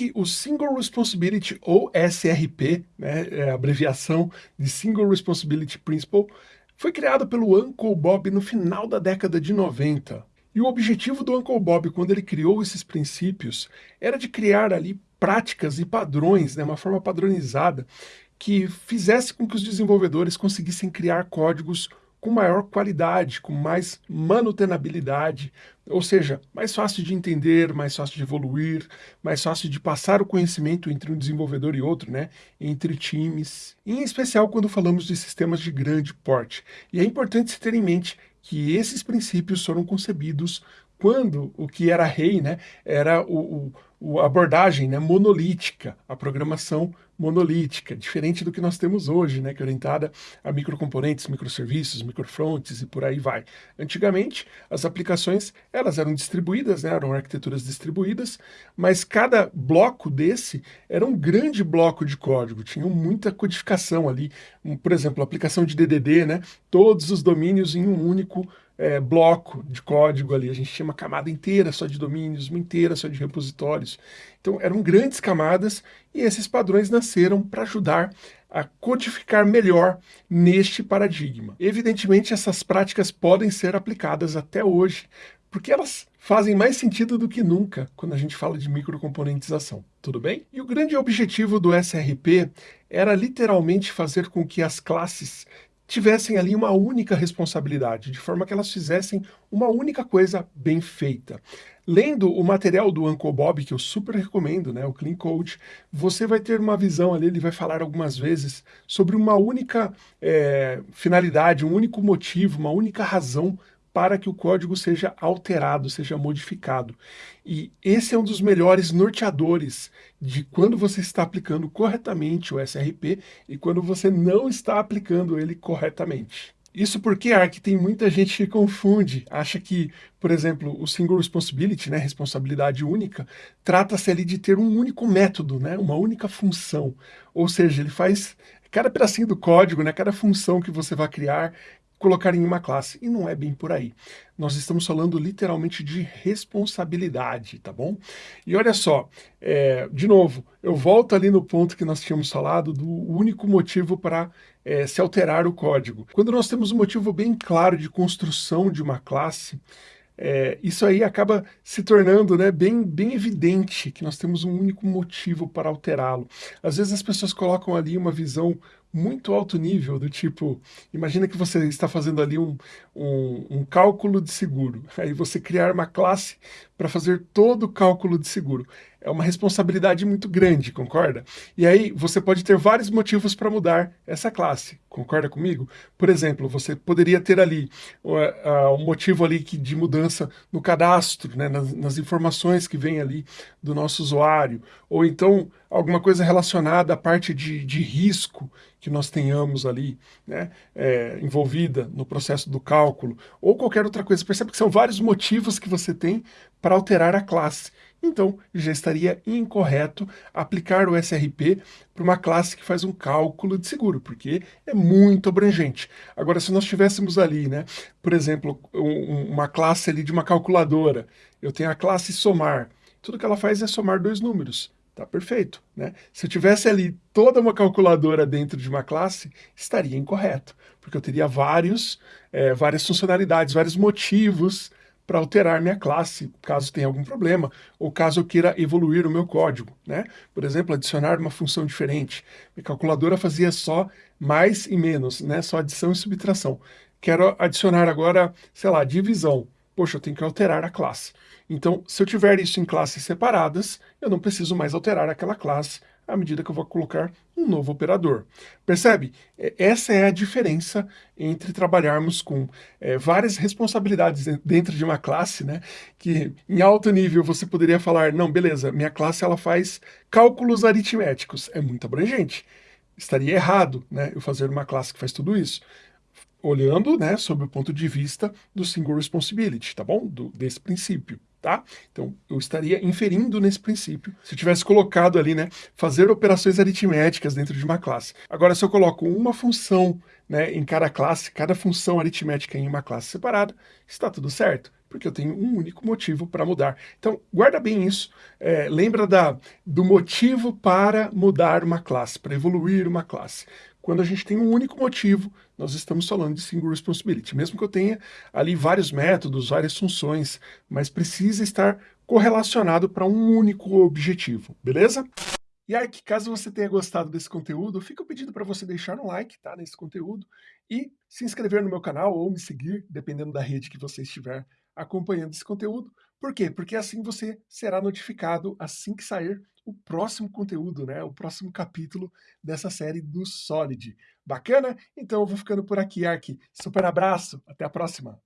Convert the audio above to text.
que o Single Responsibility, ou SRP, né, é abreviação de Single Responsibility Principle, foi criado pelo Uncle Bob no final da década de 90. E o objetivo do Uncle Bob, quando ele criou esses princípios, era de criar ali práticas e padrões, né, uma forma padronizada, que fizesse com que os desenvolvedores conseguissem criar códigos com maior qualidade, com mais manutenabilidade, ou seja, mais fácil de entender, mais fácil de evoluir, mais fácil de passar o conhecimento entre um desenvolvedor e outro, né, entre times, em especial quando falamos de sistemas de grande porte. E é importante se ter em mente que esses princípios foram concebidos quando o que era rei né, era o, o, a abordagem né, monolítica, a programação monolítica, diferente do que nós temos hoje, né, que é orientada a microcomponentes, microserviços, microfronts e por aí vai. Antigamente, as aplicações elas eram distribuídas, né, eram arquiteturas distribuídas, mas cada bloco desse era um grande bloco de código, tinha muita codificação ali, por exemplo, aplicação de DDD, né, todos os domínios em um único é, bloco de código ali, a gente tinha uma camada inteira só de domínios, uma inteira só de repositórios. Então eram grandes camadas e esses padrões nasceram para ajudar a codificar melhor neste paradigma. Evidentemente essas práticas podem ser aplicadas até hoje, porque elas fazem mais sentido do que nunca quando a gente fala de microcomponentização, tudo bem? E o grande objetivo do SRP era literalmente fazer com que as classes tivessem ali uma única responsabilidade, de forma que elas fizessem uma única coisa bem feita. Lendo o material do Uncle Bob, que eu super recomendo, né, o Clean Code, você vai ter uma visão ali, ele vai falar algumas vezes sobre uma única é, finalidade, um único motivo, uma única razão para que o código seja alterado, seja modificado. E esse é um dos melhores norteadores de quando você está aplicando corretamente o SRP e quando você não está aplicando ele corretamente. Isso porque, Ark, tem muita gente que confunde, acha que, por exemplo, o Single Responsibility, né, responsabilidade única, trata-se ali de ter um único método, né, uma única função. Ou seja, ele faz cada pedacinho do código, né, cada função que você vai criar, colocar em uma classe. E não é bem por aí. Nós estamos falando literalmente de responsabilidade, tá bom? E olha só, é, de novo, eu volto ali no ponto que nós tínhamos falado do único motivo para é, se alterar o código. Quando nós temos um motivo bem claro de construção de uma classe, é, isso aí acaba se tornando né, bem, bem evidente que nós temos um único motivo para alterá-lo. Às vezes as pessoas colocam ali uma visão muito alto nível, do tipo, imagina que você está fazendo ali um, um, um cálculo de seguro, aí você criar uma classe para fazer todo o cálculo de seguro. É uma responsabilidade muito grande, concorda? E aí você pode ter vários motivos para mudar essa classe, concorda comigo? Por exemplo, você poderia ter ali uh, um motivo ali que, de mudança no cadastro, né, nas, nas informações que vem ali do nosso usuário, ou então alguma coisa relacionada à parte de, de risco que nós tenhamos ali né, é, envolvida no processo do cálculo, ou qualquer outra coisa. Percebe que são vários motivos que você tem para alterar a classe. Então, já estaria incorreto aplicar o SRP para uma classe que faz um cálculo de seguro, porque é muito abrangente. Agora, se nós tivéssemos ali, né, por exemplo, um, uma classe ali de uma calculadora, eu tenho a classe somar, tudo que ela faz é somar dois números. Tá perfeito, né? Se eu tivesse ali toda uma calculadora dentro de uma classe, estaria incorreto, porque eu teria vários, é, várias funcionalidades, vários motivos para alterar minha classe, caso tenha algum problema, ou caso eu queira evoluir o meu código, né? Por exemplo, adicionar uma função diferente. Minha calculadora fazia só mais e menos, né? Só adição e subtração. Quero adicionar agora, sei lá, divisão poxa, eu tenho que alterar a classe. Então, se eu tiver isso em classes separadas, eu não preciso mais alterar aquela classe à medida que eu vou colocar um novo operador. Percebe? Essa é a diferença entre trabalharmos com é, várias responsabilidades dentro de uma classe, né? Que em alto nível você poderia falar, não, beleza, minha classe ela faz cálculos aritméticos. É muito abrangente. Estaria errado né, eu fazer uma classe que faz tudo isso olhando, né, sob o ponto de vista do single responsibility, tá bom? Do, desse princípio, tá? Então, eu estaria inferindo nesse princípio se eu tivesse colocado ali, né, fazer operações aritméticas dentro de uma classe. Agora, se eu coloco uma função, né, em cada classe, cada função aritmética em uma classe separada, está tudo certo. Porque eu tenho um único motivo para mudar. Então, guarda bem isso, é, lembra da, do motivo para mudar uma classe, para evoluir uma classe. Quando a gente tem um único motivo, nós estamos falando de single responsibility. Mesmo que eu tenha ali vários métodos, várias funções, mas precisa estar correlacionado para um único objetivo, beleza? E aí, caso você tenha gostado desse conteúdo, fica o pedido para você deixar um like tá, nesse conteúdo e se inscrever no meu canal ou me seguir, dependendo da rede que você estiver acompanhando esse conteúdo. Por quê? Porque assim você será notificado assim que sair o próximo conteúdo, né? O próximo capítulo dessa série do Solid. Bacana? Então eu vou ficando por aqui, Ark. Super abraço, até a próxima!